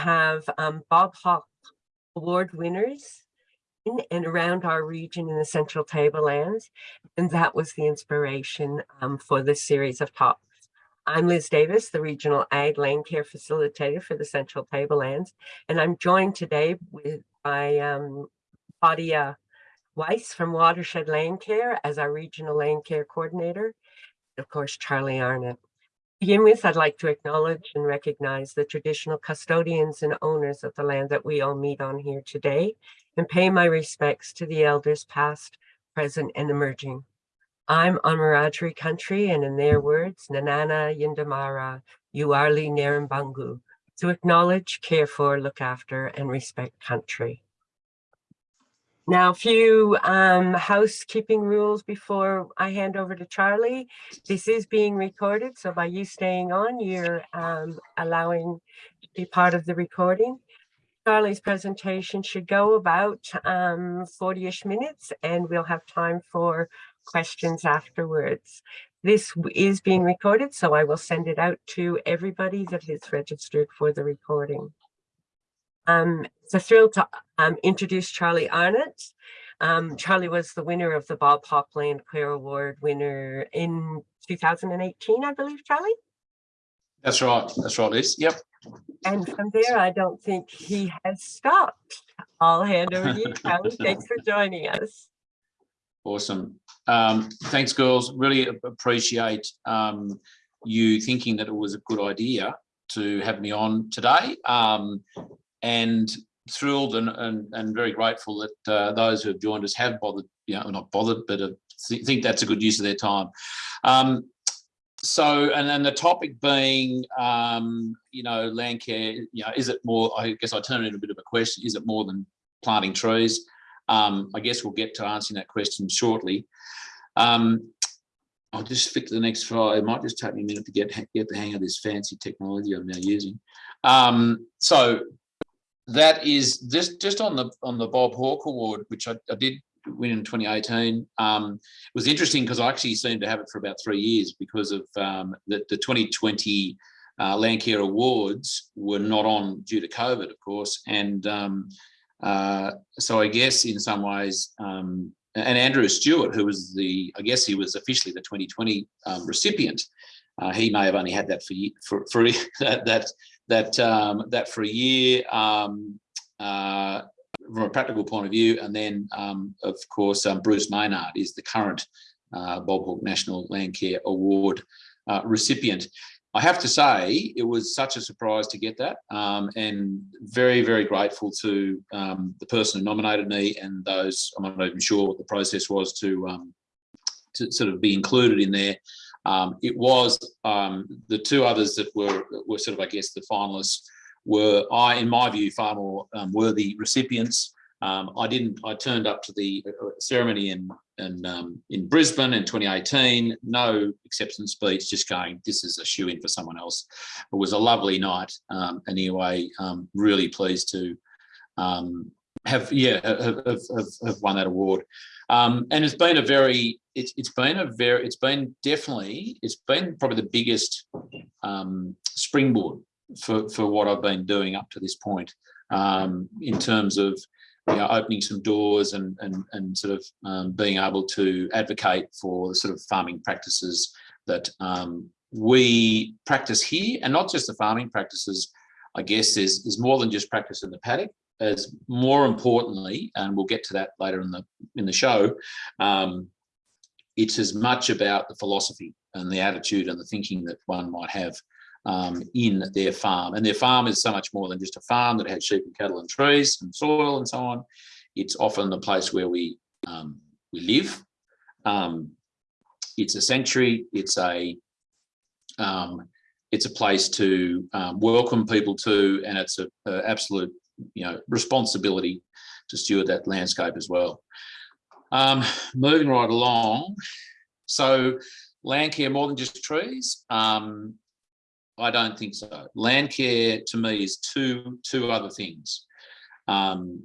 have um, Bob Hawke Award winners in and around our region in the Central Tablelands. And that was the inspiration um, for this series of talks. I'm Liz Davis, the Regional Ag Land Care Facilitator for the Central Tablelands, and I'm joined today with by um, Claudia Weiss from Watershed Land Care as our Regional Land Care Coordinator, of course, Charlie Arnott. Begin with, I'd like to acknowledge and recognize the traditional custodians and owners of the land that we all meet on here today and pay my respects to the elders past, present, and emerging. I'm on Wiradjuri country, and in their words, Nanana Yindamara, Uarli Narambangu, to acknowledge, care for, look after, and respect country. Now, a few um, housekeeping rules before I hand over to Charlie. This is being recorded, so by you staying on, you're um, allowing to be part of the recording. Charlie's presentation should go about 40-ish um, minutes, and we'll have time for questions afterwards. This is being recorded, so I will send it out to everybody that is registered for the recording. Um, it's a thrill to um, introduce Charlie Arnott. Um, Charlie was the winner of the Bob Hawke Land Care Award winner in 2018, I believe, Charlie? That's right. That's right, Liz. Yep. And from there, I don't think he has stopped. I'll hand over to you, Charlie. Thanks for joining us. Awesome. Um, thanks, girls. Really appreciate um, you thinking that it was a good idea to have me on today. Um, and thrilled and, and, and very grateful that uh, those who have joined us have bothered, you know, not bothered, but th think that's a good use of their time. Um, so, and then the topic being, um, you know, land care, you know, is it more, I guess I turn it into a bit of a question, is it more than planting trees? Um, I guess we'll get to answering that question shortly. Um, I'll just flick to the next slide. It might just take me a minute to get get the hang of this fancy technology I'm now using. Um, so that is just just on the on the Bob Hawke Award, which I, I did win in 2018. Um, it was interesting because I actually seemed to have it for about three years because of um, the, the 2020 uh, Landcare Awards were not on due to COVID, of course, and um, uh, so I guess in some ways, um, and Andrew Stewart, who was the, I guess he was officially the 2020 um, recipient. Uh, he may have only had that for for, for that that that um, that for a year um, uh, from a practical point of view, and then um, of course um, Bruce Maynard is the current uh, Bob Hawke National Landcare Award uh, recipient. I have to say, it was such a surprise to get that um, and very, very grateful to um, the person who nominated me and those, I'm not even sure what the process was to, um, to sort of be included in there. Um, it was um, the two others that were, were sort of, I guess, the finalists were, I, in my view, far more um, worthy recipients. Um, I didn't. I turned up to the uh, ceremony in in um, in Brisbane in 2018. No acceptance speech. Just going. This is a shoe in for someone else. It was a lovely night. Um, anyway, really pleased to have yeah have, have, have, won that award. Um, and it's been a very it's it's been a very it's been definitely it's been probably the biggest springboard for for what I've been doing up to this point. In terms of you know, opening some doors and, and, and sort of um, being able to advocate for the sort of farming practices that um, we practice here. And not just the farming practices, I guess is, is more than just practice in the paddock as more importantly, and we'll get to that later in the, in the show, um, it's as much about the philosophy and the attitude and the thinking that one might have um, in their farm. And their farm is so much more than just a farm that has sheep and cattle and trees and soil and so on. It's often the place where we um, we live. Um, it's a sanctuary. It's a um, it's a place to um, welcome people to, and it's a, a, absolute you know responsibility to steward that landscape as well. Um, moving right along, so land care more than just trees. Um, I don't think so. Land care to me is two two other things. Um,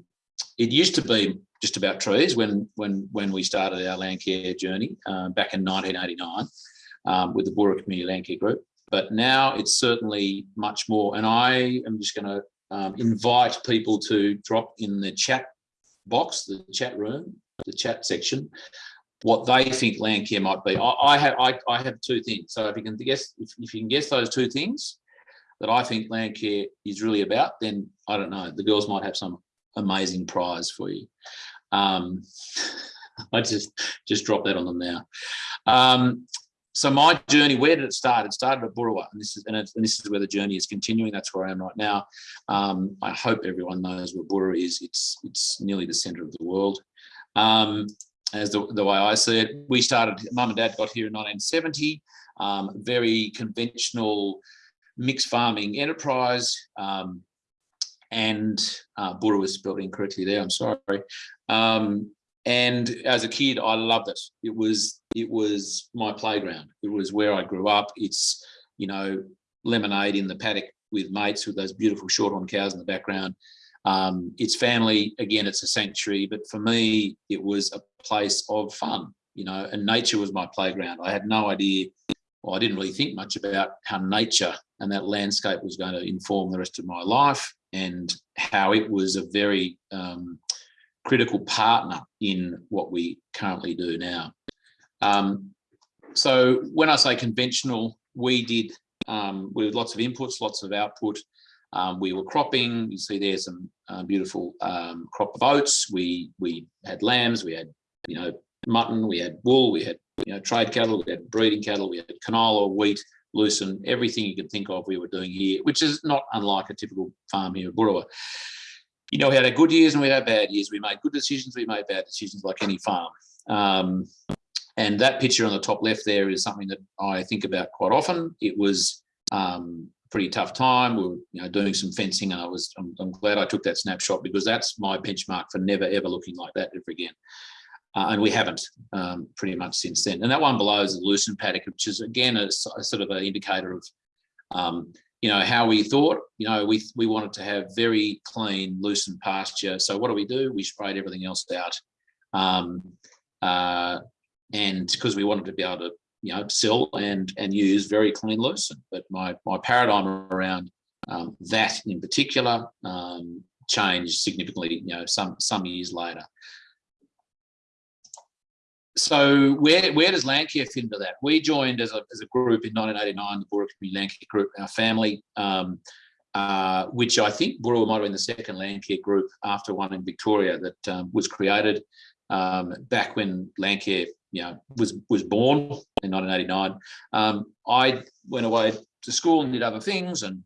it used to be just about trees when when when we started our land care journey uh, back in 1989 um, with the Boorowa Community Land Care Group. But now it's certainly much more. And I am just going to um, invite people to drop in the chat box, the chat room, the chat section, what they think land care might be. I, I have I, I have two things. So if you can guess if, if you can guess those two things that I think land care is really about, then I don't know. The girls might have some amazing prize for you. Um, I just just drop that on them now. Um, so my journey, where did it start? It started at Boorowa, and this is and, and, this is where the journey is continuing. That's where I am right now. Um, I hope everyone knows where Burra is. It's it's nearly the centre of the world. Um, as the, the way I see it, we started. Mum and Dad got here in 1970. Um, very conventional mixed farming enterprise. Um, and uh, Burra was spelled incorrectly there. I'm sorry. Um, and as a kid, I loved it. It was it was my playground. It was where I grew up. It's you know lemonade in the paddock with mates with those beautiful short shorthorn cows in the background. Um, it's family again. It's a sanctuary, but for me, it was a place of fun. You know, and nature was my playground. I had no idea. Well, I didn't really think much about how nature and that landscape was going to inform the rest of my life and how it was a very um, critical partner in what we currently do now. Um, so when I say conventional, we did um, with lots of inputs, lots of output. Um, we were cropping. You see there some uh, beautiful um, crop of oats. We we had lambs. We had you know mutton. We had wool. We had you know trade cattle. We had breeding cattle. We had canola, wheat, lucerne, everything you could think of. We were doing here, which is not unlike a typical farm here at Boorowa you know, we had our good years and we had our bad years. We made good decisions, we made bad decisions like any farm. Um, and that picture on the top left there is something that I think about quite often. It was um, pretty tough time. We were you know, doing some fencing and I was, I'm, I'm, glad I took that snapshot because that's my benchmark for never ever looking like that ever again. Uh, and we haven't um, pretty much since then. And that one below is the lucerne paddock, which is again a, a sort of an indicator of um, you know, how we thought, you know, we, we wanted to have very clean, lucerne pasture. So what do we do? We sprayed everything else out. Um, uh, and because we wanted to be able to, you know, sell and, and use very clean lucerne. But my, my paradigm around um, that in particular um, changed significantly, you know, some, some years later so where where does Landcare fit into that? We joined as a, as a group in 1989, the Burra Community Landcare Group, our family, um, uh, which I think Burra might have been the second Landcare group after one in Victoria that um, was created um, back when Landcare you know, was, was born in 1989. Um, I went away to school and did other things and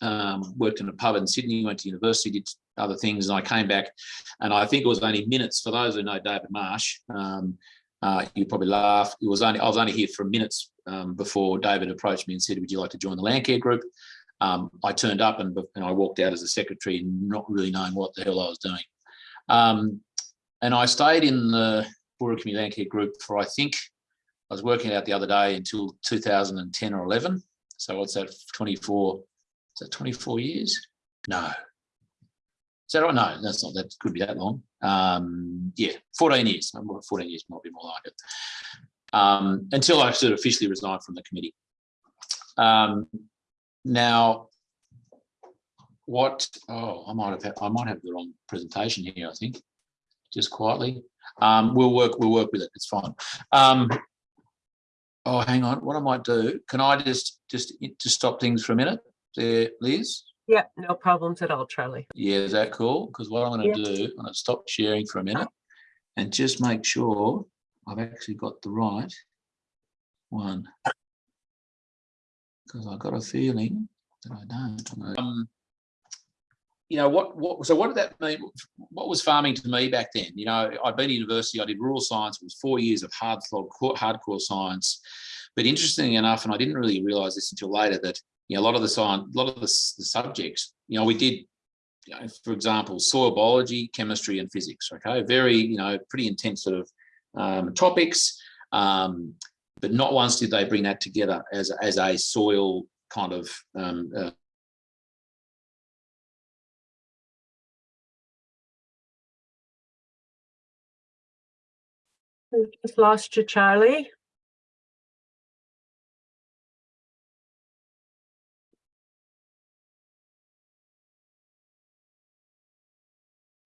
um, worked in a pub in Sydney, went to university, did other things, and I came back, and I think it was only minutes. For those who know David Marsh, um, uh, you probably laugh. It was only I was only here for minutes um, before David approached me and said, "Would you like to join the Landcare group?" Um, I turned up and, and, I walked out as a secretary, not really knowing what the hell I was doing. Um, and I stayed in the Burra Community Landcare group for I think I was working out the other day until 2010 or 11. So what's that? 24 is that 24 years? No. Is that right? No, that's not, that could be that long. Um, yeah, 14 years, 14 years might be more like it. Um, until I sort of officially resigned from the committee. Um, now, what, oh, I might have, I might have the wrong presentation here, I think, just quietly. Um, we'll work, we'll work with it, it's fine. Um, oh, hang on, what I might do, can I just, just, just stop things for a minute? there, Liz? Yeah, no problems at all, Charlie. Yeah, is that cool? Because what I'm going to do, I'm going to stop sharing for a minute and just make sure I've actually got the right one. Because I've got a feeling that I don't. Um, you know what what so what did that mean? What was farming to me back then? You know i'd been to university i did rural science it was four years of hard hardcore science. But interestingly enough and i didn't really realize this until later that you know, a lot of the science, a lot of the, the subjects, you know, we did, you know, for example, soil biology, chemistry, and physics. Okay, very, you know, pretty intense sort of um, topics, um, but not once did they bring that together as as a soil kind of um, uh, We've just lost you, Charlie.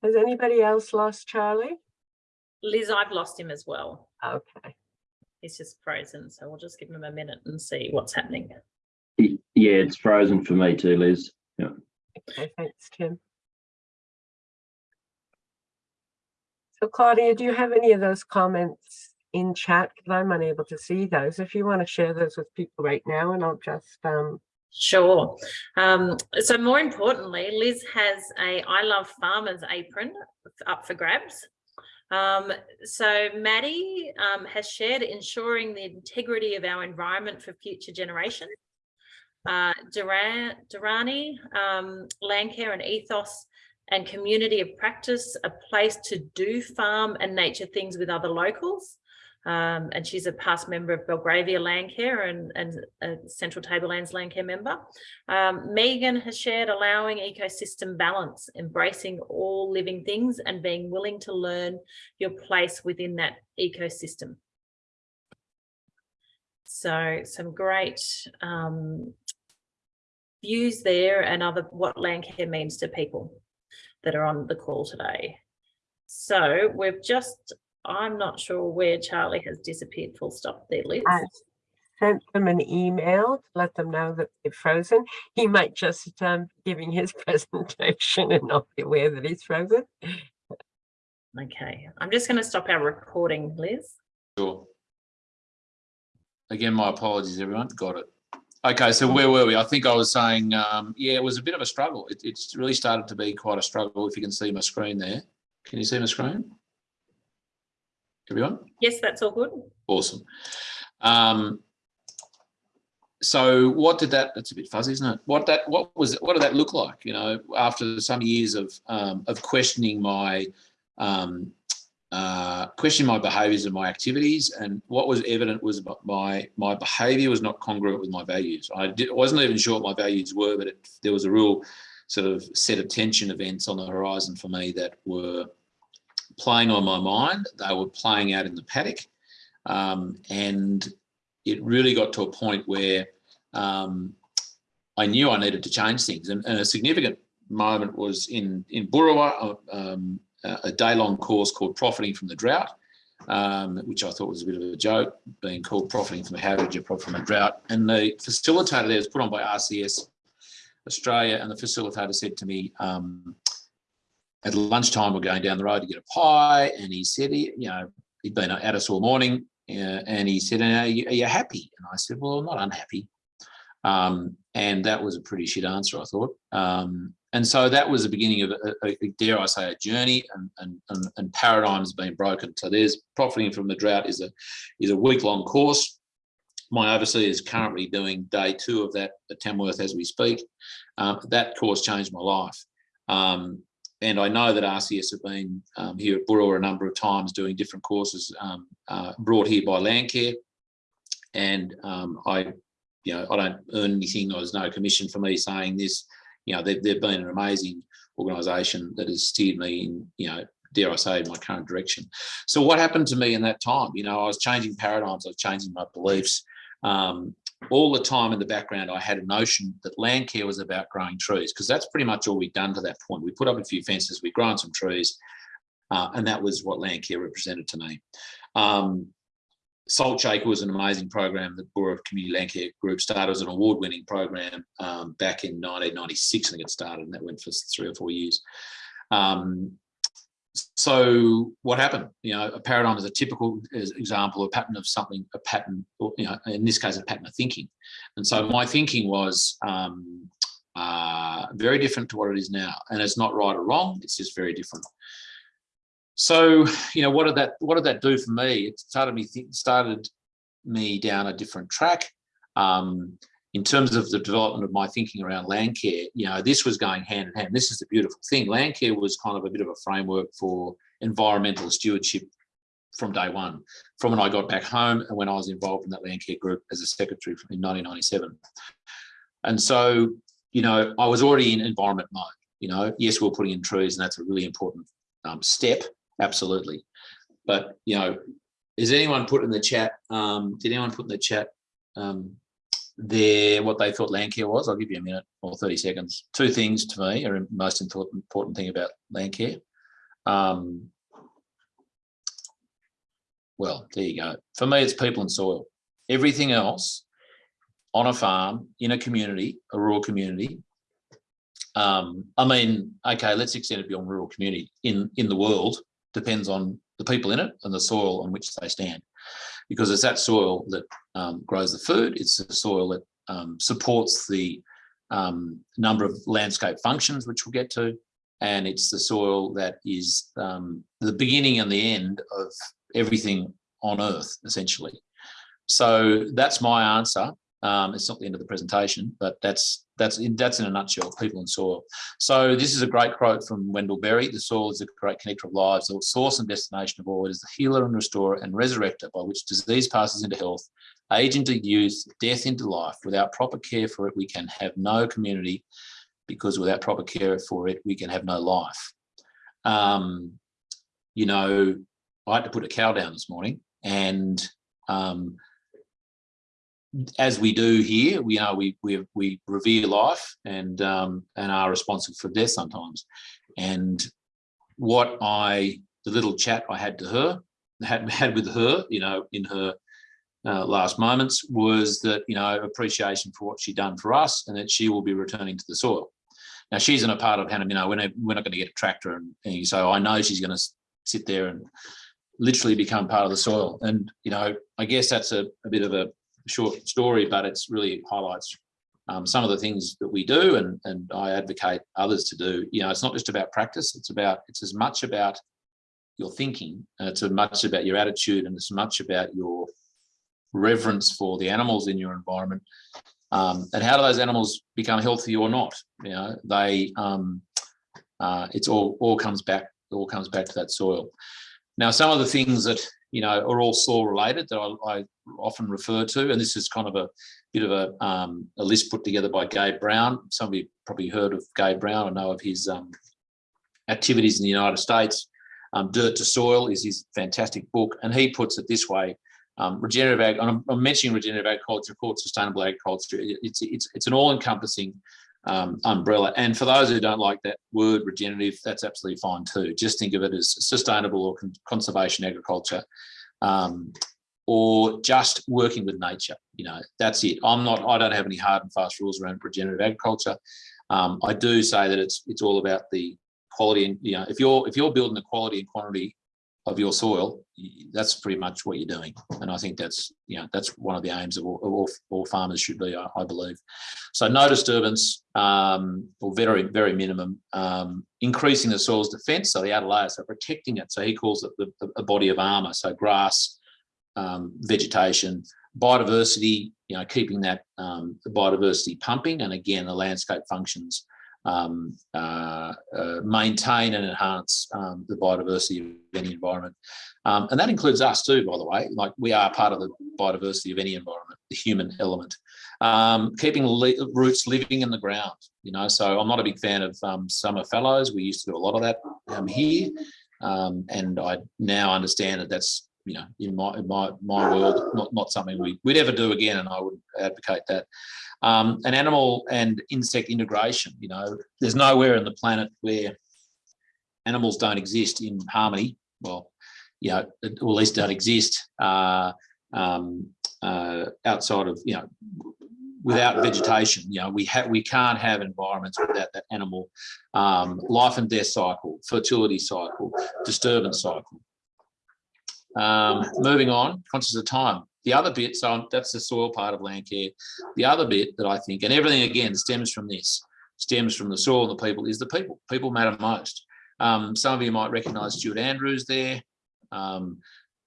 Has anybody else lost Charlie? Liz, I've lost him as well. Okay, He's just frozen, so we'll just give him a minute and see what's happening. Yeah, it's frozen for me too, Liz. okay, thanks, Tim. So Claudia, do you have any of those comments in chat? Because I'm unable to see those. If you want to share those with people right now, and I'll just, um, Sure. Um, so more importantly, Liz has a I Love Farmers apron up for grabs. Um, so Maddie um, has shared ensuring the integrity of our environment for future generations. Uh, Duran, Durrani, um, Landcare and Ethos and Community of Practice, a place to do farm and nature things with other locals. Um, and she's a past member of Belgravia Landcare and, and a Central Tablelands Landcare member. Um, Megan has shared allowing ecosystem balance, embracing all living things and being willing to learn your place within that ecosystem. So some great um, views there and other what Landcare means to people that are on the call today. So we've just I'm not sure where Charlie has disappeared full stop there, Liz. I sent them an email to let them know that they're frozen. He might just um, be giving his presentation and not be aware that he's frozen. Okay, I'm just going to stop our recording, Liz. Sure. Again, my apologies, everyone. Got it. Okay, so where were we? I think I was saying, um, yeah, it was a bit of a struggle. It, it's really started to be quite a struggle. If you can see my screen there, can you see my screen? Everyone? Yes, that's all good. Awesome. Um, so what did that, that's a bit fuzzy, isn't it? What that, what was, what did that look like? You know, after some years of, um, of questioning my, um, uh, questioning my behaviors and my activities and what was evident was my, my behavior was not congruent with my values. I did, wasn't even sure what my values were, but it, there was a real sort of set of tension events on the horizon for me that were playing on my mind. They were playing out in the paddock. Um, and it really got to a point where um, I knew I needed to change things. And, and a significant moment was in, in Boorowa, um, a day-long course called Profiting from the Drought, um, which I thought was a bit of a joke, being called Profiting from How Did You Profit from a Drought? And the facilitator there was put on by RCS Australia, and the facilitator said to me, um, at lunchtime, we're going down the road to get a pie, and he said, he, you know, he'd been at us all morning, uh, and he said, are you, are you happy? And I said, well, I'm not unhappy. Um, and that was a pretty shit answer, I thought. Um, and so that was the beginning of, a, a, dare I say, a journey, and, and, and, paradigms being broken. So there's profiting from the drought is a is a week long course. My overseer is currently doing day two of that at Tamworth as we speak. Um, that course changed my life. Um, and I know that RCS have been um, here at Boorowa a number of times doing different courses um, uh, brought here by Landcare. And um, I, you know, I don't earn anything. There's no commission for me saying this. You know, they've, they've been an amazing organisation that has steered me in, you know, dare I say, my current direction. So what happened to me in that time? You know, I was changing paradigms, I was changing my beliefs. Um, all the time in the background, I had a notion that land care was about growing trees because that's pretty much all we'd done to that point. We put up a few fences, we'd grown some trees, uh, and that was what land care represented to me. Um, Salt Shaker was an amazing program that Boorowa Community Land Care Group started. as an award-winning program um, back in 1996. I think it started, and that went for three or four years. Um, so what happened? You know, a paradigm is a typical example, a pattern of something, a pattern, you know, in this case, a pattern of thinking. And so my thinking was um, uh, very different to what it is now. And it's not right or wrong, it's just very different. So, you know, what did that, what did that do for me? It started me, started me down a different track. Um, in terms of the development of my thinking around land care, you know, this was going hand in hand. This is the beautiful thing. Land care was kind of a bit of a framework for environmental stewardship from day one, from when I got back home and when I was involved in that land care group as a secretary in 1997. And so, you know, I was already in environment mode. You know, yes, we're putting in trees and that's a really important um, step, absolutely. But, you know, is anyone put in the chat, um, did anyone put in the chat, um, what they thought land care was. I'll give you a minute or 30 seconds. Two things to me are most important, important thing about land care. um, well, there you go. For me, it's people and soil. Everything else on a farm, in a community, a rural community. Um, I mean, okay, let's extend it beyond rural community. In in the world, depends on the people in it and the soil on which they stand, because it's that soil that um, grows the food. It's the soil that um, supports the um, number of landscape functions, which we'll get to, and it's the soil that is um, the beginning and the end of everything on earth, essentially. So that's my answer. Um, it's not the end of the presentation, but that's that's in, that's in a nutshell, people and soil. So this is a great quote from Wendell Berry. The soil is a great connector of lives, the source and destination of all. It is the healer and restorer and resurrector by which disease passes into health, age into youth, death into life. Without proper care for it, we can have no community because without proper care for it, we can have no life. Um, you know, I had to put a cow down this morning and um, as we do here, we are we we we revere life and um, and are responsible for death sometimes. And what I the little chat I had to her had had with her, you know, in her uh, last moments was that you know appreciation for what she done for us and that she will be returning to the soil. Now she's in a part of Hannah, you know, we're not, we're not going to get a tractor and, and so I know she's going to sit there and literally become part of the soil. And you know, I guess that's a, a bit of a short story, but it's really highlights um, some of the things that we do and, and I advocate others to do. You know, it's not just about practice, it's about, it's as much about your thinking, it's as much about your attitude and as much about your reverence for the animals in your environment. Um, and how do those animals become healthy or not? You know, they, um, uh, it's all, all comes back, all comes back to that soil. Now, some of the things that you know, are all soil related that I, I, often refer to. And this is kind of a bit of a, um, a list put together by Gabe Brown. Some of you probably heard of Gabe Brown or know of his um, activities in the United States. Um, Dirt to Soil is his fantastic book. And he puts it this way, um, regenerative ag, I'm, I'm, mentioning regenerative agriculture, called sustainable agriculture. It, it's, it's, it's an all encompassing um, umbrella. And for those who don't like that word regenerative, that's absolutely fine too. Just think of it as sustainable or con conservation agriculture um, or just working with nature. You know, that's it. I'm not, I don't have any hard and fast rules around regenerative agriculture. Um, I do say that it's it's all about the quality and, you know, if you're if you're building the quality and quantity of your soil, that's pretty much what you're doing. And I think that's, you know, that's one of the aims of all, all, all, farmers should be, I, I believe. So no disturbance um, or very, very minimum, um, increasing the soil's defense. So the outer layer, so protecting it. So he calls it the, the, a body of armor. So grass, um, vegetation, biodiversity, you know, keeping that um, biodiversity pumping. And again, the landscape functions um, uh, uh, maintain and enhance um, the biodiversity of any environment. Um, and that includes us too, by the way, like we are part of the biodiversity of any environment, the human element. Um, keeping roots living in the ground, you know, so I'm not a big fan of um, summer fallows. We used to do a lot of that um, here. and I now understand that that's you know, in my in my my world, not not something we would ever do again, and I would advocate that. Um, an animal and insect integration. You know, there's nowhere in the planet where animals don't exist in harmony. Well, you know, or at least don't exist uh, um, uh, outside of you know without vegetation. You know, we have we can't have environments without that animal um, life and death cycle, fertility cycle, disturbance cycle. Um, moving on, conscious of time. The other bit, so that's the soil part of land care. The other bit that I think, and everything again stems from this, stems from the soil and the people, is the people. People matter most. Um, some of you might recognise Stuart Andrews there. Um,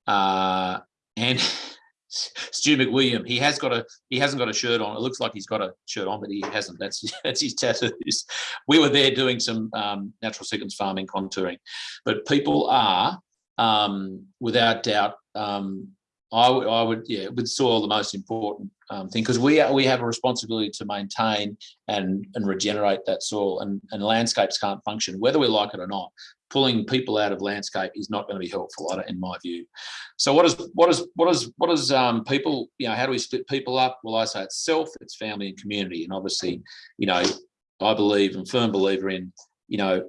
uh, and Stu McWilliam, he has got a he hasn't got a shirt on. It looks like he's got a shirt on, but he hasn't. That's that's his tattoos. We were there doing some um, natural sequence farming contouring, but people are um, without doubt, um, I, I would, yeah, with soil the most important um, thing because we we have a responsibility to maintain and and regenerate that soil, and and landscapes can't function whether we like it or not. Pulling people out of landscape is not going to be helpful, in my view. So what is what is what is what is um, people? You know, how do we split people up? Well, I say it's self, it's family, and community, and obviously, you know, I believe and firm believer in, you know,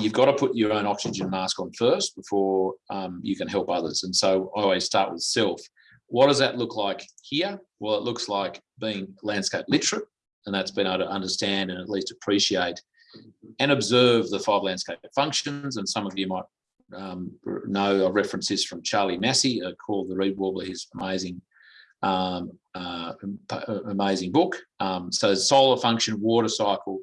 you've got to put your own oxygen mask on first before um, you can help others. And so I always start with self. What does that look like here? Well, it looks like being landscape literate, and that's been able to understand and at least appreciate and observe the five landscape functions. And some of you might um, know a reference this from Charlie Massy, uh, called The Reed Warbler, his amazing um, uh, amazing book. Um, so solar function, water cycle,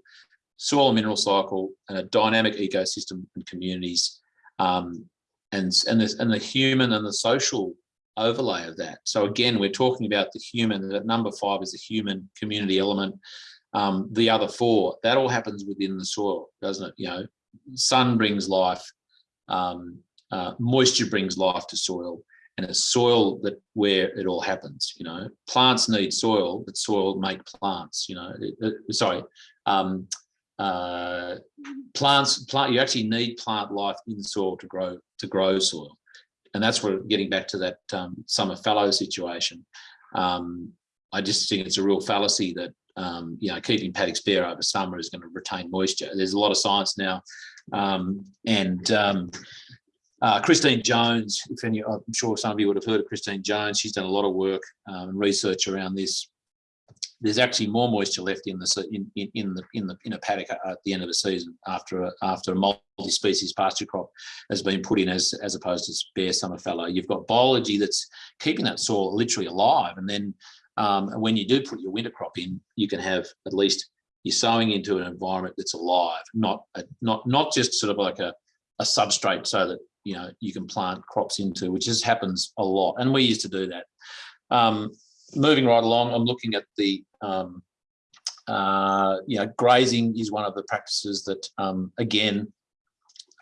soil and mineral cycle, and a dynamic ecosystem and communities, um, and and the, and the human and the social overlay of that. So again, we're talking about the human. That number five is the human community element. Um, the other four, that all happens within the soil, doesn't it? You know, sun brings life, um, uh, moisture brings life to soil, and it's soil that where it all happens. You know, plants need soil, but soil make plants. You know, it, it, sorry, um, uh, plants. Plant. You actually need plant life in soil to grow to grow soil, and that's where getting back to that um, summer fallow situation. Um, I just think it's a real fallacy that um, you know keeping paddocks bare over summer is going to retain moisture. There's a lot of science now, um, and um, uh, Christine Jones, if any, I'm sure some of you would have heard of Christine Jones. She's done a lot of work um, and research around this. There's actually more moisture left in the in, in, in the in the in a paddock at the end of the season after a, after a multi-species pasture crop has been put in as as opposed to bare summer fallow. You've got biology that's keeping that soil literally alive, and then um, when you do put your winter crop in, you can have at least you're sowing into an environment that's alive, not a, not not just sort of like a a substrate so that you know you can plant crops into, which just happens a lot, and we used to do that. Um, moving right along, I'm looking at the um, uh, you know grazing is one of the practices that um, again,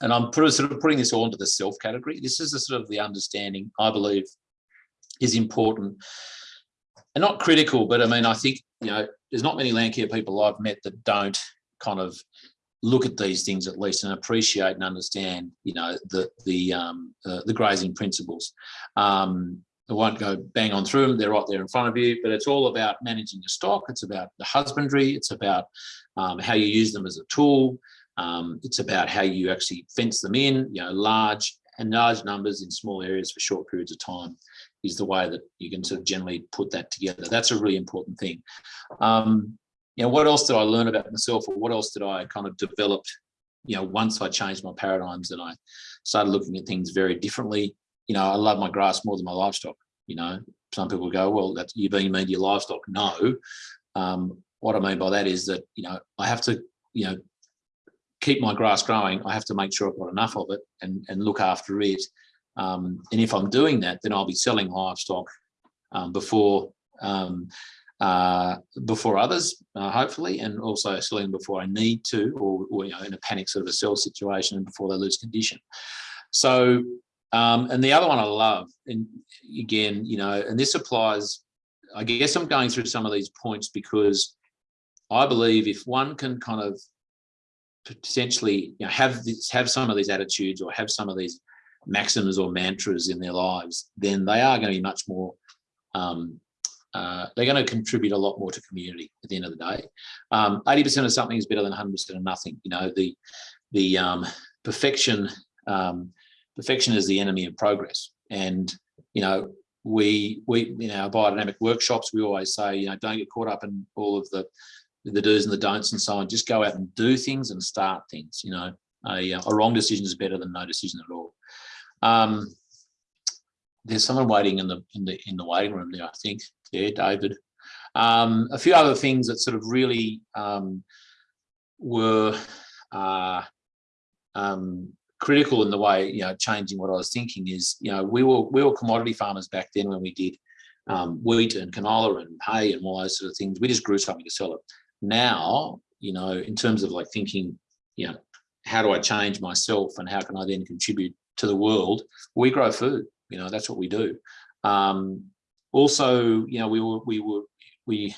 and I'm put, sort of putting this all into the self category. This is the sort of the understanding I believe is important and not critical, but I mean I think you know there's not many land care people I've met that don't kind of look at these things at least and appreciate and understand, you know, the the um, uh, the grazing principles. Um, I won't go bang on through them; they're right there in front of you. But it's all about managing your stock. It's about the husbandry. It's about um, how you use them as a tool. Um, it's about how you actually fence them in. You know, large and large numbers in small areas for short periods of time is the way that you can sort of generally put that together. That's a really important thing. Um, you know, what else did I learn about myself or what else did I kind of develop, you know, once I changed my paradigms and I started looking at things very differently. You know, I love my grass more than my livestock. You know, some people go, well, that's you're being mean to your livestock. No. Um, what I mean by that is that, you know, I have to, you know, keep my grass growing. I have to make sure I've got enough of it and, and look after it. Um, and if I'm doing that, then I'll be selling livestock um, before um, uh, before others, uh, hopefully, and also selling before I need to, or, or, you know, in a panic sort of a sell situation and before they lose condition. So, um, and the other one I love, and again, you know, and this applies, I guess I'm going through some of these points because I believe if one can kind of potentially you know, have this, have some of these attitudes or have some of these maxims or mantras in their lives, then they are going to be much more um, uh, they're going to contribute a lot more to community at the end of the day. 80% um, of something is better than 100% of nothing. You know, the the um, perfection um, perfection is the enemy of progress. And you know, we we in our biodynamic workshops, we always say, you know, don't get caught up in all of the the do's and the don'ts and so on. Just go out and do things and start things. You know, a, a wrong decision is better than no decision at all. Um, there's someone waiting in the in the in the waiting room there, I think there, David. Um, a few other things that sort of really um, were uh, um, critical in the way, you know, changing what I was thinking is, you know, we were we were commodity farmers back then when we did um, wheat and canola and hay and all those sort of things. We just grew something to sell it. Now, you know, in terms of like thinking, you know, how do I change myself and how can I then contribute to the world? We grow food. You know, that's what we do. Um, also, you know, we were we were we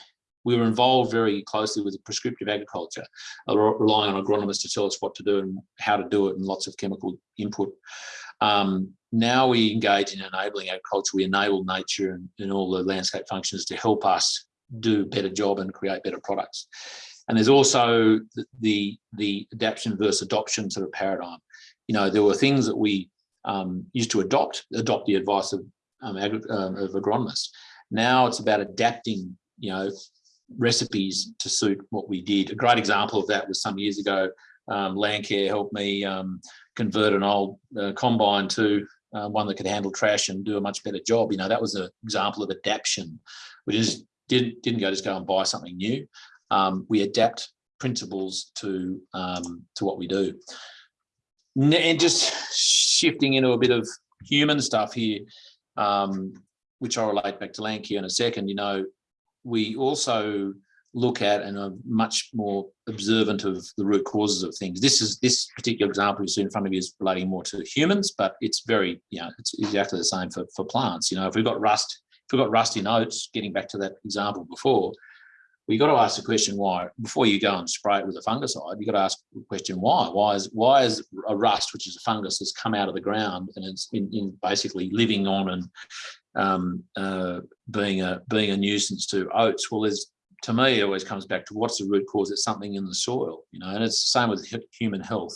we were involved very closely with prescriptive agriculture, uh, relying on agronomists to tell us what to do and how to do it, and lots of chemical input. Um, now we engage in enabling agriculture. We enable nature and, and all the landscape functions to help us do a better job and create better products. And there's also the, the, the adaptation versus adoption sort of paradigm. You know, there were things that we um, used to adopt, adopt the advice of, um, um, of agronomists. Now it's about adapting, you know, recipes to suit what we did. A great example of that was some years ago, um, Landcare helped me um, convert an old uh, combine to uh, one that could handle trash and do a much better job. You know, that was an example of adaptation. We just didn't, didn't go just go and buy something new. Um, we adapt principles to, um, to what we do. And just shifting into a bit of human stuff here, um, which I'll relate back to Landcare in a second, you know, we also look at and are much more observant of the root causes of things. This is this particular example you see in front of you is relating more to humans, but it's very, you know, it's exactly the same for, for plants. You know, if we've got rust, if we've got rusty notes, getting back to that example before, we got to ask the question why before you go and spray it with a fungicide. You got to ask the question why. Why is why is a rust, which is a fungus, has come out of the ground and it's in, in basically living on and um, uh, being a being a nuisance to oats? Well, there's to me, it always comes back to what's the root cause? It's something in the soil, you know, and it's the same with human health.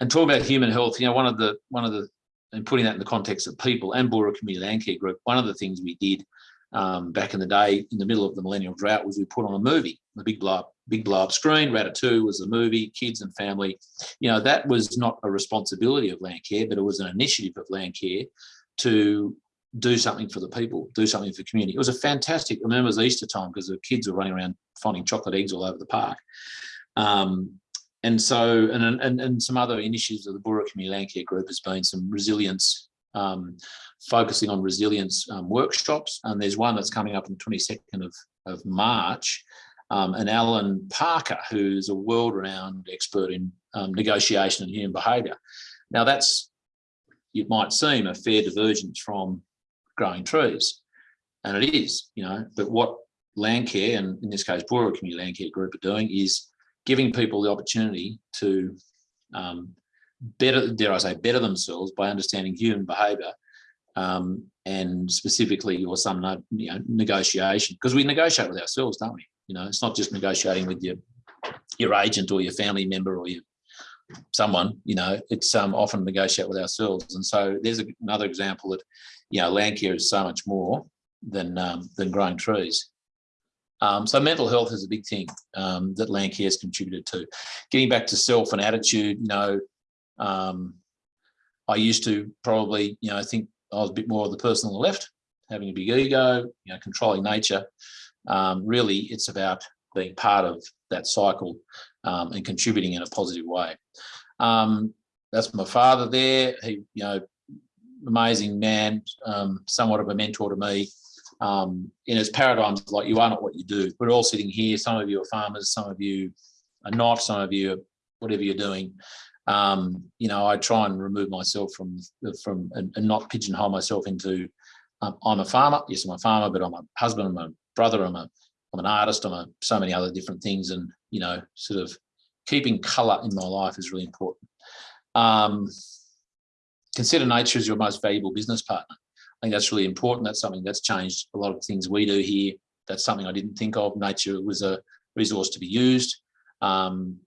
And talking about human health, you know, one of the one of the and putting that in the context of people and Boorowa Community Land Care Group, one of the things we did um, back in the day, in the middle of the millennial drought, was we put on a movie, the big blow up, big blow up screen. Ratatouille was the movie, kids and family. You know, that was not a responsibility of Land Care, but it was an initiative of Land Care to do something for the people, do something for the community. It was a fantastic, I remember it was Easter time because the kids were running around finding chocolate eggs all over the park. Um, and so, and, and, and some other initiatives of the Boorowa Community Land Care Group has been some resilience, um, focusing on resilience um, workshops. And there's one that's coming up on the 22nd of, of March. Um, and Alan Parker, who's a world-renowned expert in um, negotiation and human behaviour. Now that's, it might seem a fair divergence from growing trees. And it is, you know, but what Landcare, and in this case, Boorowa Community Landcare Group are doing is giving people the opportunity to um, better, dare I say, better themselves by understanding human behaviour um, and specifically or some you know, negotiation, because we negotiate with ourselves, don't we? You know, it's not just negotiating with your your agent or your family member or your someone, you know, it's um, often negotiate with ourselves. And so there's another example that, you know, land care is so much more than um, than growing trees. Um, so mental health is a big thing um, that land care has contributed to. Getting back to self and attitude, you know, um, I used to probably, you know, think I was a bit more of the person on the left, having a big ego, you know, controlling nature. Um, really, it's about being part of that cycle um, and contributing in a positive way. That's my father there. He, you know, amazing man, um, somewhat of a mentor to me. Um, in his paradigms, like you are not what you do. We're all sitting here. Some of you are farmers, some of you are not, some of you are whatever you're doing. Um, you know, I try and remove myself from from and, and not pigeonhole myself into um, I'm a farmer. Yes, I'm a farmer, but I'm a husband. I'm a brother. I'm a I'm an artist. I'm a so many other different things, and you know, sort of keeping colour in my life is really important. Um, consider nature as your most valuable business partner. I think that's really important. That's something that's changed a lot of things we do here. That's something I didn't think of. Nature was a resource to be used, um,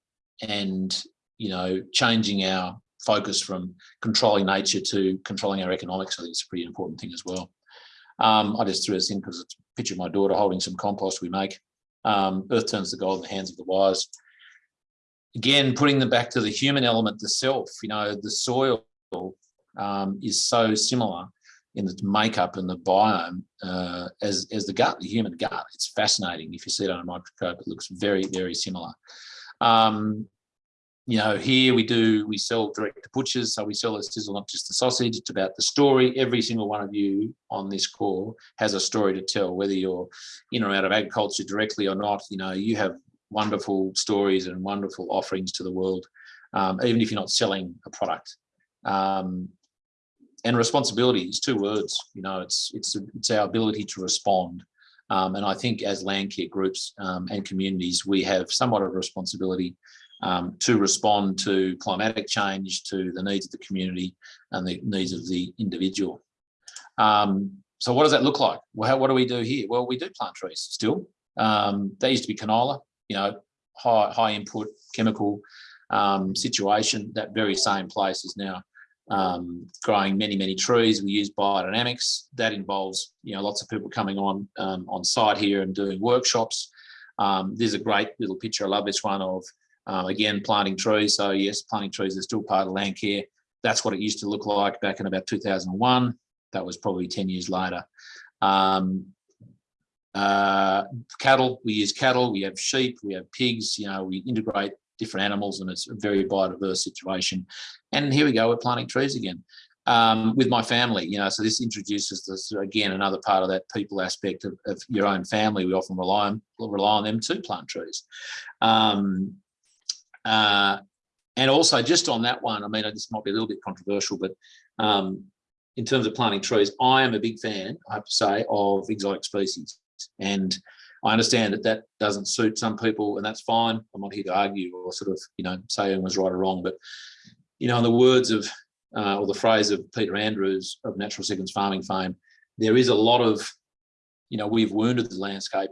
and you know, changing our focus from controlling nature to controlling our economics. I think it's a pretty important thing as well. Um, I just threw this in because it's a picture of my daughter holding some compost we make. Um, Earth turns the gold in the hands of the wise. Again, putting them back to the human element, the self, you know, the soil um, is so similar in the makeup and the biome uh, as, as the gut, the human gut. It's fascinating. If you see it on a microscope, it looks very, very similar. Um, you know, here we do, we sell direct to butchers. So we sell a sizzle, not just the sausage. It's about the story. Every single one of you on this call has a story to tell, whether you're in or out of agriculture directly or not. You know, you have wonderful stories and wonderful offerings to the world, um, even if you're not selling a product. Um, and responsibility is two words. You know, it's it's it's our ability to respond. Um, and I think as land care groups um, and communities, we have somewhat of a responsibility um, to respond to climatic change, to the needs of the community and the needs of the individual. Um, so what does that look like? Well, how, what do we do here? Well, we do plant trees still. Um, they used to be canola. You know, high, high input chemical um, situation, that very same place is now um, growing many, many trees. We use biodynamics. That involves, you know, lots of people coming on um, on site here and doing workshops. Um, there's a great little picture. I love this one of, uh, again, planting trees. So yes, planting trees is still part of land care. That's what it used to look like back in about 2001. That was probably 10 years later. Um, uh, cattle, we use cattle, we have sheep, we have pigs, you know, we integrate different animals and it's a very biodiverse situation. And here we go, we're planting trees again um, with my family, you know, so this introduces this, again, another part of that people aspect of, of your own family. We often rely on, rely on them to plant trees. Um, uh, and also just on that one, I mean, this might be a little bit controversial, but um, in terms of planting trees, I am a big fan, I have to say, of exotic species. And I understand that that doesn't suit some people and that's fine. I'm not here to argue or sort of, you know, say who was right or wrong, but, you know, in the words of, uh, or the phrase of Peter Andrews of Natural Sequence Farming fame, there is a lot of, you know, we've wounded the landscape.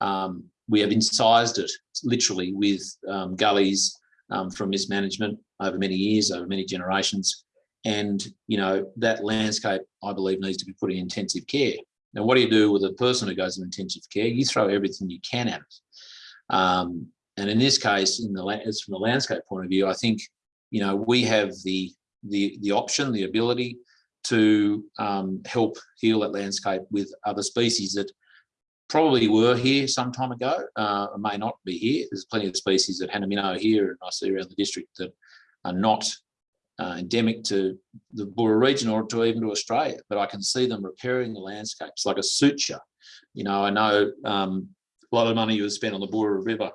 Um, we have incised it literally with um, gullies um, from mismanagement over many years, over many generations. And, you know, that landscape, I believe, needs to be put in intensive care. Now, what do you do with a person who goes to intensive care? You throw everything you can at it. Um, and in this case, in the from the landscape point of view, I think, you know, we have the the the option, the ability to um, help heal that landscape with other species that probably were here some time ago, uh, may not be here. There's plenty of species at Hanaminno here, and I see around the district that are not uh, endemic to the Boorowa region or to even to Australia, but I can see them repairing the landscapes like a suture. You know, I know um, a lot of money was spent on the Boorowa River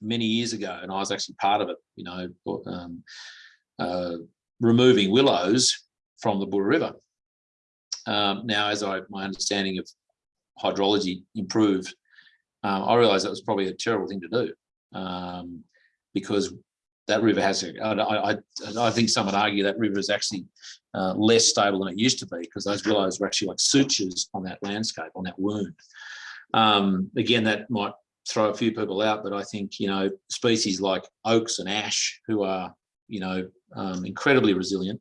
many years ago, and I was actually part of it, you know, um, uh, removing willows from the Boorowa River. Um, now, as I my understanding of hydrology improved, um, I realised that was probably a terrible thing to do um, because that river has, I think some would argue that river is actually uh, less stable than it used to be because those willows were actually like sutures on that landscape, on that wound. Um, again, that might throw a few people out, but I think, you know, species like oaks and ash who are, you know, um, incredibly resilient,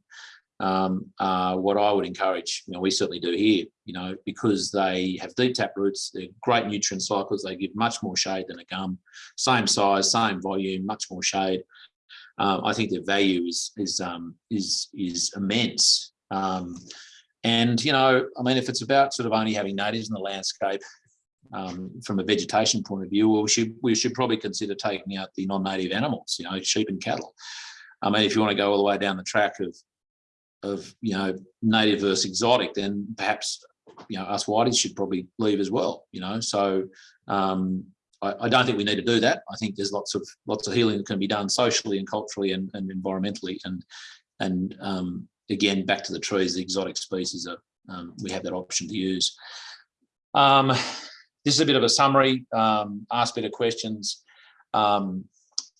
um, uh, what I would encourage, you know, we certainly do here, you know, because they have deep tap roots, they're great nutrient cycles, they give much more shade than a gum, same size, same volume, much more shade. Um, I think their value is is um, is is immense. Um, and you know, I mean, if it's about sort of only having natives in the landscape um, from a vegetation point of view, well, we should we should probably consider taking out the non-native animals, you know, sheep and cattle. I mean, if you want to go all the way down the track of of you know native versus exotic, then perhaps you know us whiteys should probably leave as well. You know, so um, I, don't think we need to do that. I think there's lots of lots of healing that can be done socially and culturally and, and environmentally. And and um, again, back to the trees, the exotic species are um, we have that option to use. Um, this is a bit of a summary. Um, ask better questions. Um,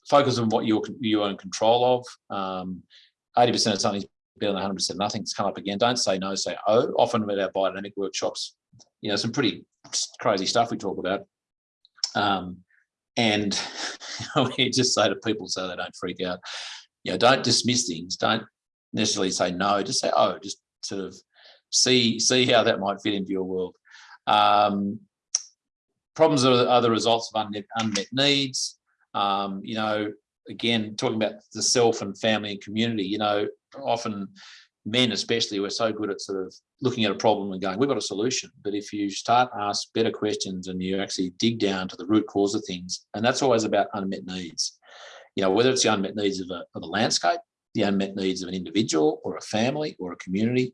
focus on what you're you're in control of. 80% of something's better than 100% nothing's come up again. Don't say no, say oh. Often at our biodynamic workshops, you know, some pretty crazy stuff we talk about. Um, and we just say to people so they don't freak out, you know, don't dismiss things. Don't necessarily say no, just say, oh, just sort of see, see how that might fit into your world. Um, problems are, are, the results of unmet, unmet needs. Um, you know, again, talking about the self and family and community, you know, often men especially we're so good at sort of looking at a problem and going we've got a solution. But if you start ask better questions and you actually dig down to the root cause of things and that's always about unmet needs. You know whether it's the unmet needs of a, of a landscape the unmet needs of an individual or a family or a community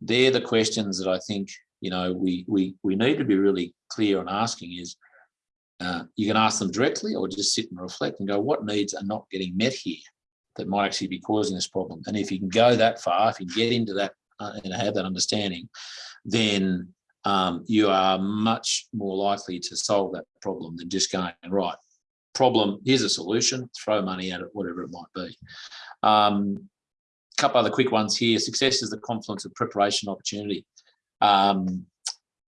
they're the questions that i think you know we we we need to be really clear on asking is uh, you can ask them directly or just sit and reflect and go what needs are not getting met here that might actually be causing this problem. And if you can go that far, if you get into that uh, and have that understanding, then um, you are much more likely to solve that problem than just going, right, problem, here's a solution, throw money at it, whatever it might be. Um, couple other quick ones here. Success is the confluence of preparation opportunity. Um,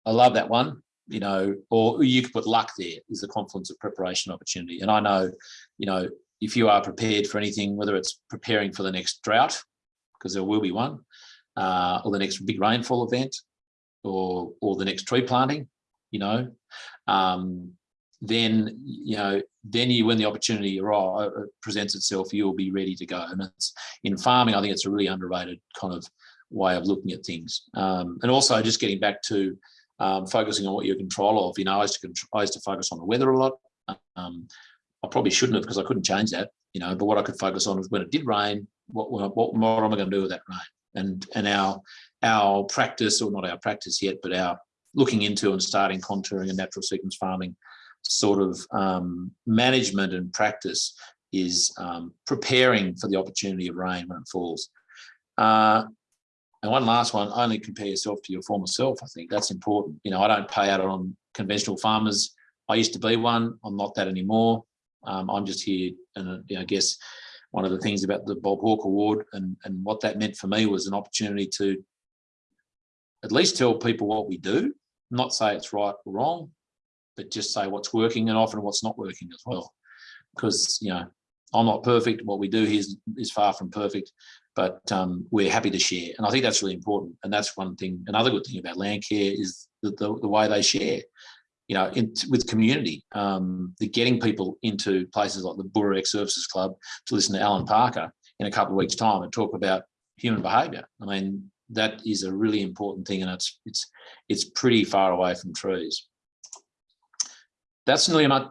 I love that one. you know, or you could put luck there is the confluence of preparation opportunity. And I know, you know, if you are prepared for anything, whether it's preparing for the next drought, because there will be one, uh, or the next big rainfall event, or or the next tree planting, you know, um, then you know, then you when the opportunity arrive, uh, presents itself, you'll be ready to go. And it's in farming, I think it's a really underrated kind of way of looking at things. Um, and also just getting back to um, focusing on what you're control of. You know, I used to I used to focus on the weather a lot. Um, I probably shouldn't have because I couldn't change that. You know, but what I could focus on was when it did rain, what what, what am I going to do with that rain? And and our our practice, or not our practice yet, but our looking into and starting contouring and natural sequence farming sort of um, management and practice is um, preparing for the opportunity of rain when it falls. Uh, and one last one, only compare yourself to your former self. I think that's important. You know, I don't pay out on conventional farmers. I used to be one. I'm not that anymore. Um, I'm just here, and you know, I guess one of the things about the Bob Hawke Award and and what that meant for me was an opportunity to at least tell people what we do, not say it's right or wrong, but just say what's working and often what's not working as well. Because you know, I'm not perfect. What we do here is, is far from perfect, but um, we're happy to share. And I think that's really important. And that's one thing. Another good thing about Landcare is the, the, the way they share, you know, in, with community. Um, the getting people into places like the Boorowa Ex Services Club to listen to Alan Parker in a couple of weeks' time and talk about human behaviour. I mean, that is a really important thing, and it's it's it's pretty far away from trees that's nearly a,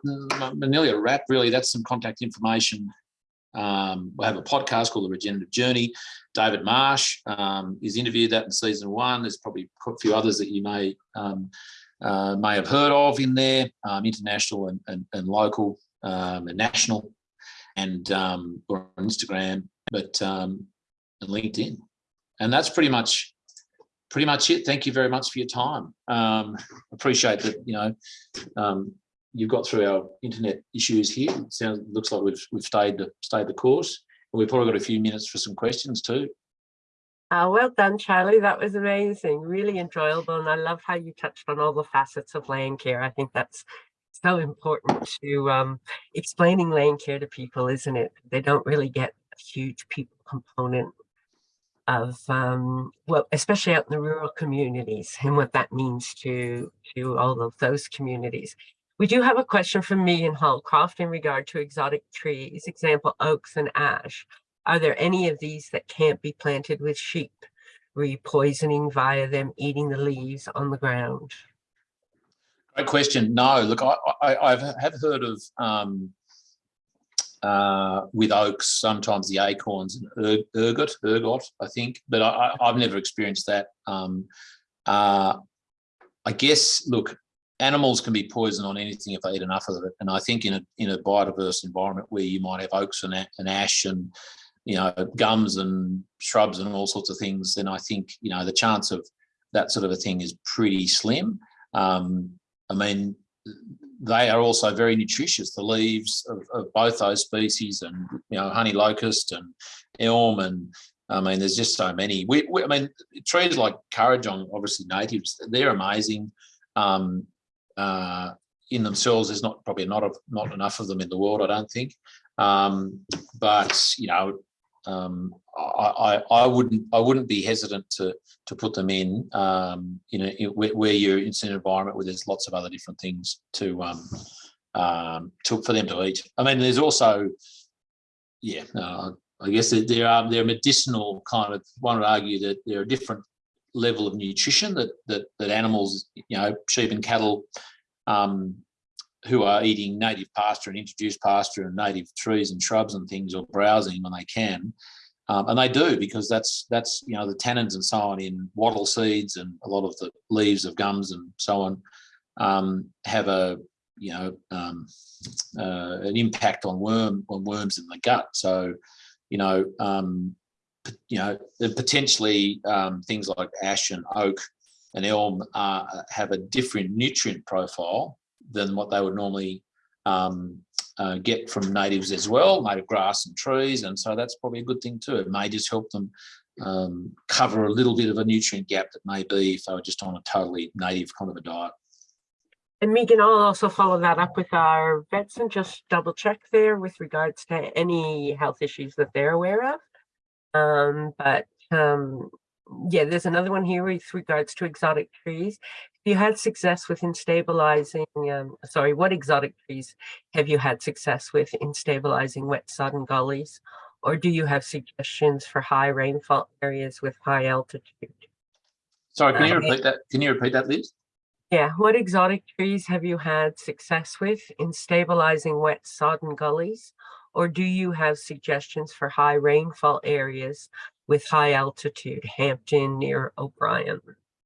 nearly a wrap, really. That's some contact information. Um, we have a podcast called The Regenerative Journey. David Marsh um, is interviewed that in season one. There's probably a few others that you may um, uh, may have heard of in there, um, international and, and, and local um, and national, and um, or on Instagram, but and LinkedIn. And that's pretty much pretty much it. Thank you very much for your time. appreciate that. You know, you've got through our internet issues here. It sounds looks like we've we've stayed the stayed the course. We've probably got a few minutes for some questions too. Oh, well done, Charlie. That was amazing. Really enjoyable. And I love how you touched on all the facets of Landcare. I think that's so important to um, explaining Landcare to people, isn't it? They don't really get a huge people component of, um, well, especially out in the rural communities and what that means to, to all of those communities. We do have a question from Megan Hallcroft in regard to exotic trees, example, oaks and ash. Are there any of these that can't be planted with sheep? Repoisoning via them eating the leaves on the ground? Great question. No, look, I, I, I have heard of um, uh, with oaks, sometimes the acorns and ergot, ergot, I think, but I, have never experienced that. Um, uh, I guess, look, animals can be poisoned on anything if they eat enough of it. And I think in a in a biodiverse environment where you might have oaks and, and ash and you know gums and shrubs and all sorts of things, then I think you know the chance of that sort of a thing is pretty slim. Um, I mean, they are also very nutritious. The leaves of, of both those species, and you know, honey locust and elm and I mean, there's just so many. We, we, I mean, trees like Kurrajong, obviously natives, they're amazing. Um, uh, in themselves, there's not probably not not enough of them in the world, I don't think. Um, but you know, um, I, I, I wouldn't I wouldn't be hesitant to to put them in um, in, a, in where you're in an environment where there's lots of other different things to um, um, to for them to eat. I mean, there's also yeah, uh, I guess there are there are medicinal kind of one would argue that there are different level of nutrition that that that animals, you know, sheep and cattle, um, who are eating native pasture and introduced pasture and native trees and shrubs and things, or browsing when they can, um, and they do because that's that's you know the tannins and so on in wattle seeds and a lot of the leaves of gums and so on um, have a you know um, uh, an impact on worm on worms in the gut. So you know um, you know, potentially um, things like ash and oak and elm uh, have a different nutrient profile than what they would normally um, uh, get from natives as well, native grass and trees. And so that's probably a good thing too. It may just help them um, cover a little bit of a nutrient gap that may be if they were just on a totally native kind of a diet. And Megan, I'll also follow that up with our vets and just double check there with regards to any health issues that they're aware of. Um, but, um, yeah, there's another one here with regards to exotic trees. You had success with in stabilizing, um, sorry, what exotic trees have you had success with in stabilizing wet sodden gullies? Or do you have suggestions for high rainfall areas with high altitude? Sorry, can you Uh, repeat that? Can you repeat that, Liz? Yeah, what exotic trees have you had success with in stabilizing wet sodden gullies? Or do you have suggestions for high rainfall areas with high altitude, Hampton near O'Brien?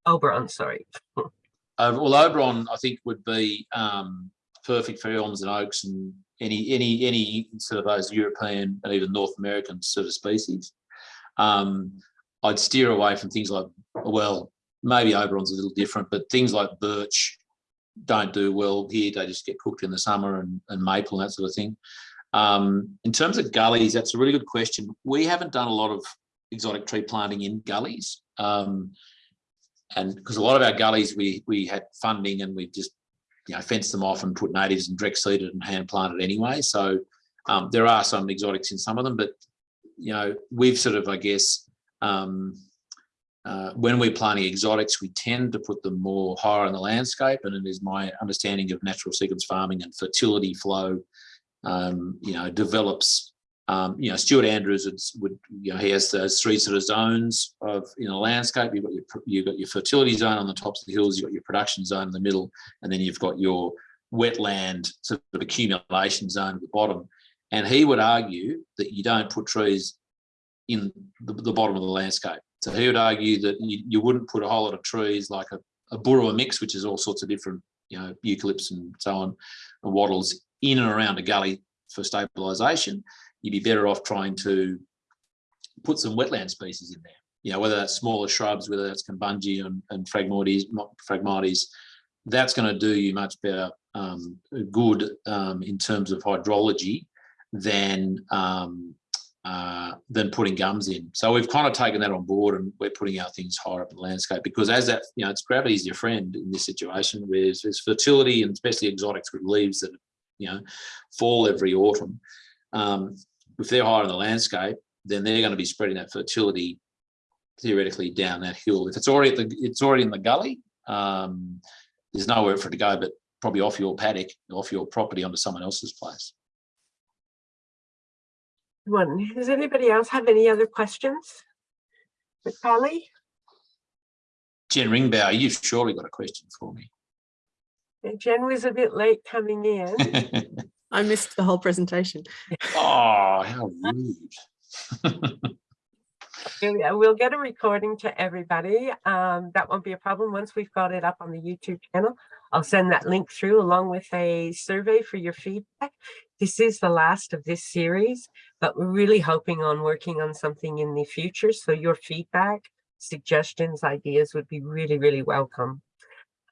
Oberon, sorry. Uh, well, Oberon, I think, would be um, perfect for elms and oaks and any any any sort of those European and even North American sort of species. Um, I'd steer away from things like, well, maybe Oberon's a little different, but things like birch don't do well here. They just get cooked in the summer and, and maple and that sort of thing. Um, in terms of gullies, that's a really good question. We haven't done a lot of exotic tree planting in gullies. Um, and because a lot of our gullies we we had funding and we just you know fenced them off and put natives and direct seeded and hand planted anyway so um, there are some exotics in some of them but you know we've sort of i guess um, uh, when we're planting exotics we tend to put them more higher in the landscape and it is my understanding of natural sequence farming and fertility flow um, you know develops um, you know, Stuart Andrews would, would, you know, he has those three sort of zones of in a landscape. You've got your you've got your fertility zone on the tops of the hills. You've got your production zone in the middle, and then you've got your wetland sort of accumulation zone at the bottom. And he would argue that you don't put trees in the, the bottom of the landscape. So he would argue that you, you wouldn't put a whole lot of trees like a, a burra mix, which is all sorts of different, you know, eucalypts and so on, and wattles in and around a gully for stabilisation you'd be better off trying to put some wetland species in there. You know, whether that's smaller shrubs, whether that's Cumbungi and, and Phragmites, Phragmites, that's going to do you much better um, good um, in terms of hydrology than um, uh, than putting gums in. So we've kind of taken that on board and we're putting our things higher up in the landscape because as that, you know, it's gravity's your friend in this situation where there's fertility and especially exotics with leaves that, you know, fall every autumn um, if they're higher in the landscape, then they're going to be spreading that fertility theoretically down that hill. If it's already at the, it's already in the gully, um, there's nowhere for it to go, but probably off your paddock, off your property onto someone else's place. One, does anybody else have any other questions? Callie? Jen Ringbauer, you've surely got a question for me. Jen was a bit late coming in. I missed the whole presentation. oh, how rude. We'll get a recording to everybody. Um, that won't be a problem. Once we've got it up on the YouTube channel, I'll send that link through along with a survey for your feedback. This is the last of this series, but we're really hoping on working on something in the future. So your feedback, suggestions, ideas would be really, really welcome.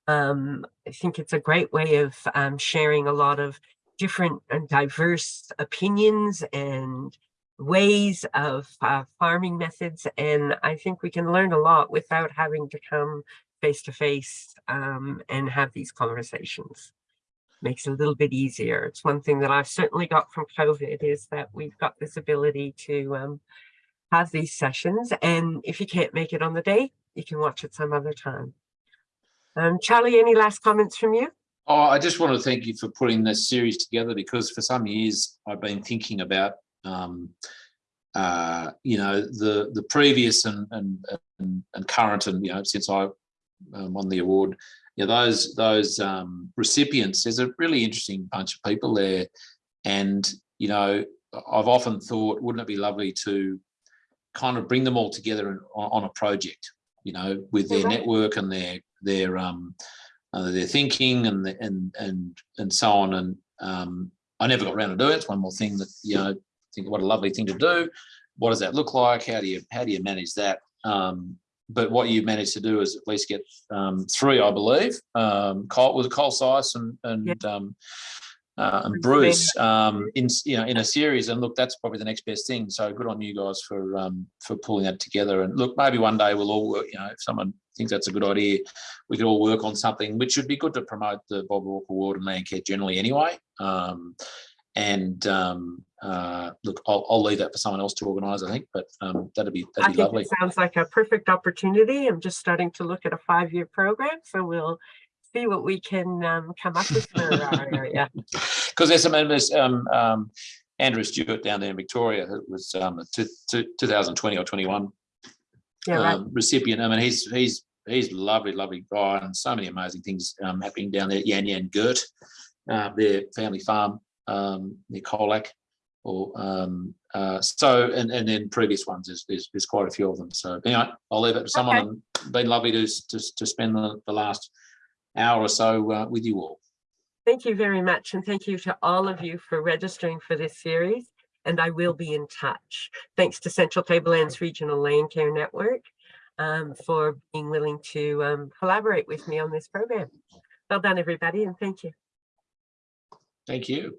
Um, I think it's a great way of um, sharing a lot of different and diverse opinions and ways of uh, farming methods. And I think we can learn a lot without having to come face to face um, and have these conversations. Makes it a little bit easier. It's one thing that I've certainly got from COVID is that we've got this ability to um, have these sessions. And if you can't make it on the day, you can watch it some other time. Um, Charlie, any last comments from you? Oh, I just want to thank you for putting this series together because for some years I've been thinking about, um, uh, you know, the the previous and and and, and current and you know since I um, won the award, you know, those those um, recipients. There's a really interesting bunch of people there, and you know, I've often thought, wouldn't it be lovely to kind of bring them all together on, on a project, you know, with their Mhm. network and their their um, uh, their thinking and the, and and and so on. And um, I never got around to do it. It's one more thing that you know. Think what a lovely thing to do. What does that look like? How do you how do you manage that? Um, but what you've managed to do is at least get um, three, I believe. Um, Col was Col Seis and and um, uh, and Bruce um, in you know in a series. And look, that's probably the next best thing. So good on you guys for um, for pulling that together. And look, maybe one day we'll all work. You know, if someone thinks that's a good idea, we could all work on something, which would be good to promote the Bob Hawke Award and Landcare generally anyway. Um, and um, uh, look, I'll, I'll leave that for someone else to organise. I think, but um, that'd be that'd be think lovely. sounds like a perfect opportunity. I'm just starting to look at a five-year program, so we'll see what we can um, come up with for our area. because there's some members, um, um, Andrew Stewart down there in Victoria, who was um, a two, two, 2020 or 21 Yeah, right. um, recipient. I mean, he's he's he's a lovely, lovely guy, and so many amazing things um, happening down there. Yan Yan Gurt, uh, their family farm um, near Colac. Or um, uh, so, and and then previous ones, there's, there's there's quite a few of them. So anyway, I'll leave it to someone. Okay. Been lovely to to, to spend the, the last hour or so uh, with you all. Thank you very much, and thank you to all of you for registering for this series. And I will be in touch. Thanks to Central Tablelands Regional Land Care Network um, for being willing to um, collaborate with me on this program. Well done, everybody, and thank you. Thank you.